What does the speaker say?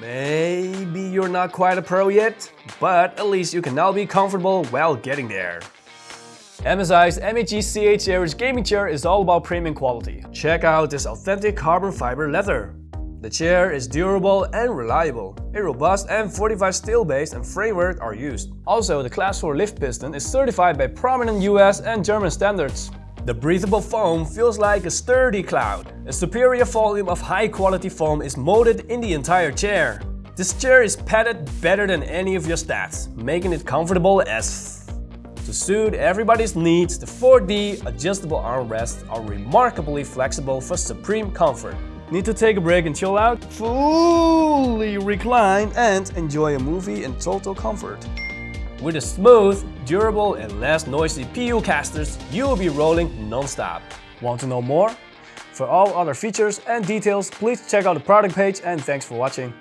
Maybe you're not quite a pro yet, but at least you can now be comfortable while getting there. MSI's MEG CH Series gaming chair is all about premium quality. Check out this authentic carbon fiber leather. The chair is durable and reliable. A robust M45 steel base and framework are used. Also, the Class 4 lift piston is certified by prominent US and German standards. The breathable foam feels like a sturdy cloud. A superior volume of high-quality foam is molded in the entire chair. This chair is padded better than any of your stats, making it comfortable as To suit everybody's needs, the 4D adjustable armrests are remarkably flexible for supreme comfort. Need to take a break and chill out? Fully recline and enjoy a movie in total comfort. With a smooth, durable and less noisy PU casters, you will be rolling non-stop. Want to know more? For all other features and details, please check out the product page and thanks for watching.